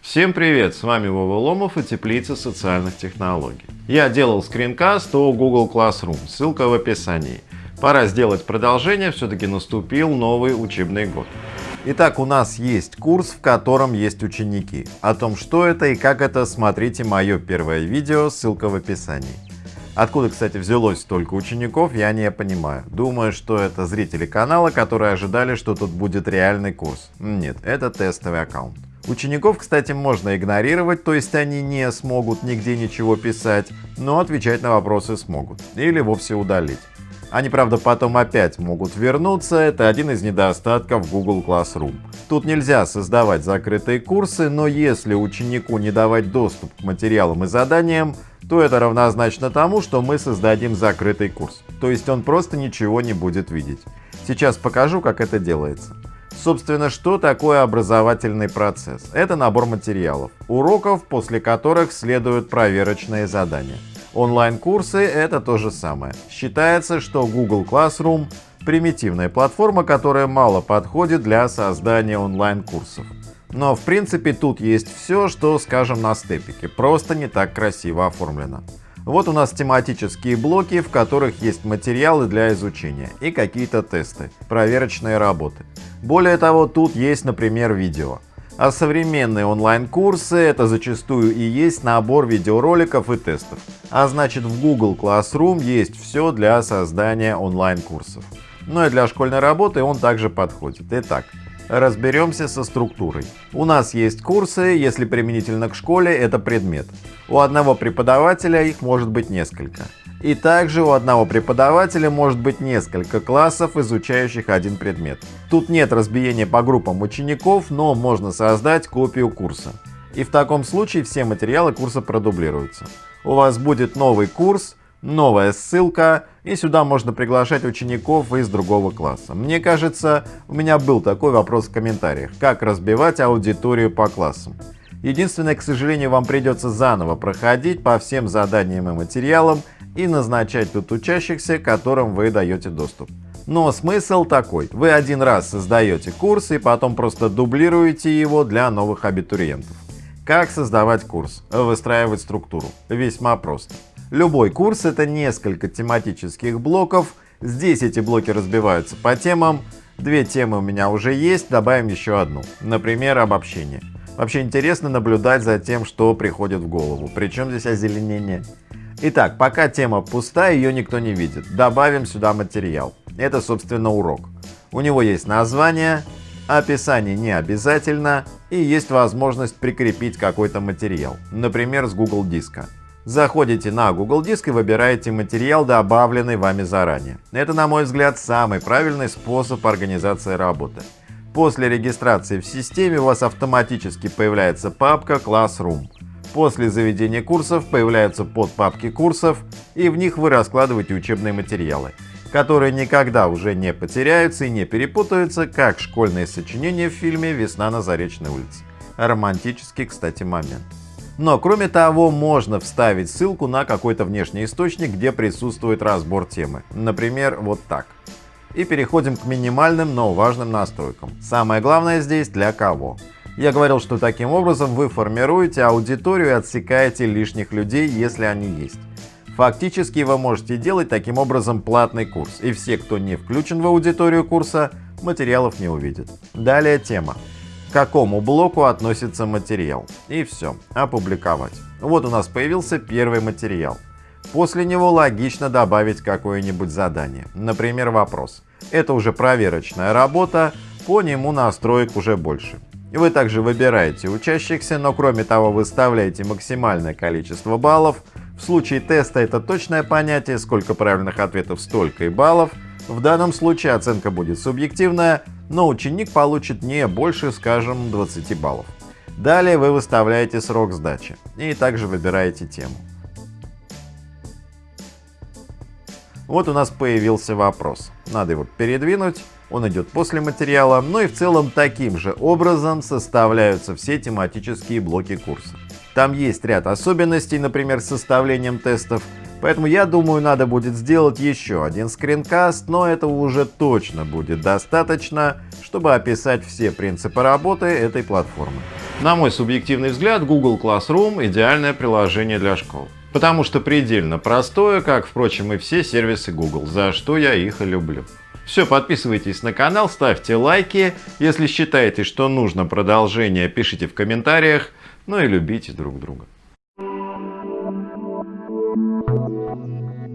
Всем привет, с вами Вова Ломов и Теплица социальных технологий. Я делал скринкаст о Google Classroom, ссылка в описании. Пора сделать продолжение, все-таки наступил новый учебный год. Итак, у нас есть курс, в котором есть ученики. О том, что это и как это, смотрите мое первое видео, ссылка в описании. Откуда, кстати, взялось столько учеников, я не понимаю. Думаю, что это зрители канала, которые ожидали, что тут будет реальный курс. Нет, это тестовый аккаунт. Учеников, кстати, можно игнорировать, то есть они не смогут нигде ничего писать, но отвечать на вопросы смогут. Или вовсе удалить. Они, правда, потом опять могут вернуться, это один из недостатков Google Classroom. Тут нельзя создавать закрытые курсы, но если ученику не давать доступ к материалам и заданиям, то это равнозначно тому, что мы создадим закрытый курс. То есть он просто ничего не будет видеть. Сейчас покажу, как это делается. Собственно, что такое образовательный процесс? Это набор материалов, уроков, после которых следуют проверочные задания. Онлайн-курсы — это то же самое. Считается, что Google Classroom — примитивная платформа, которая мало подходит для создания онлайн-курсов. Но в принципе тут есть все, что, скажем, на степике, просто не так красиво оформлено. Вот у нас тематические блоки, в которых есть материалы для изучения и какие-то тесты, проверочные работы. Более того, тут есть, например, видео. А современные онлайн-курсы — это зачастую и есть набор видеороликов и тестов. А значит в Google Classroom есть все для создания онлайн-курсов. Ну и для школьной работы он также подходит. Итак, Разберемся со структурой. У нас есть курсы, если применительно к школе это предмет. У одного преподавателя их может быть несколько. И также у одного преподавателя может быть несколько классов, изучающих один предмет. Тут нет разбиения по группам учеников, но можно создать копию курса. И в таком случае все материалы курса продублируются. У вас будет новый курс, новая ссылка, и сюда можно приглашать учеников из другого класса. Мне кажется, у меня был такой вопрос в комментариях, как разбивать аудиторию по классам. Единственное, к сожалению, вам придется заново проходить по всем заданиям и материалам и назначать тут учащихся, которым вы даете доступ. Но смысл такой. Вы один раз создаете курс и потом просто дублируете его для новых абитуриентов. Как создавать курс? Выстраивать структуру. Весьма просто. Любой курс — это несколько тематических блоков. Здесь эти блоки разбиваются по темам. Две темы у меня уже есть, добавим еще одну. Например, обобщение. Вообще интересно наблюдать за тем, что приходит в голову. Причем здесь озеленение? Итак, пока тема пустая, ее никто не видит. Добавим сюда материал. Это, собственно, урок. У него есть название, описание не обязательно и есть возможность прикрепить какой-то материал, например, с Google диска. Заходите на Google Диск и выбираете материал, добавленный вами заранее. Это, на мой взгляд, самый правильный способ организации работы. После регистрации в системе у вас автоматически появляется папка Classroom. После заведения курсов появляются подпапки курсов, и в них вы раскладываете учебные материалы, которые никогда уже не потеряются и не перепутаются, как школьные сочинения в фильме «Весна на Заречной улице». Романтический, кстати, момент. Но кроме того, можно вставить ссылку на какой-то внешний источник, где присутствует разбор темы. Например, вот так. И переходим к минимальным, но важным настройкам. Самое главное здесь для кого. Я говорил, что таким образом вы формируете аудиторию и отсекаете лишних людей, если они есть. Фактически вы можете делать таким образом платный курс, и все, кто не включен в аудиторию курса, материалов не увидят. Далее тема к какому блоку относится материал. И все, опубликовать. Вот у нас появился первый материал. После него логично добавить какое-нибудь задание, например, вопрос. Это уже проверочная работа, по нему настроек уже больше. Вы также выбираете учащихся, но кроме того выставляете максимальное количество баллов. В случае теста это точное понятие, сколько правильных ответов, столько и баллов. В данном случае оценка будет субъективная, но ученик получит не больше, скажем, 20 баллов. Далее вы выставляете срок сдачи и также выбираете тему. Вот у нас появился вопрос. Надо его передвинуть, он идет после материала, ну и в целом таким же образом составляются все тематические блоки курса. Там есть ряд особенностей, например, с составлением тестов, Поэтому я думаю, надо будет сделать еще один скринкаст, но этого уже точно будет достаточно, чтобы описать все принципы работы этой платформы. На мой субъективный взгляд, Google Classroom идеальное приложение для школ. Потому что предельно простое, как, впрочем, и все сервисы Google, за что я их и люблю. Все, подписывайтесь на канал, ставьте лайки. Если считаете, что нужно продолжение, пишите в комментариях. Ну и любите друг друга. Thank you.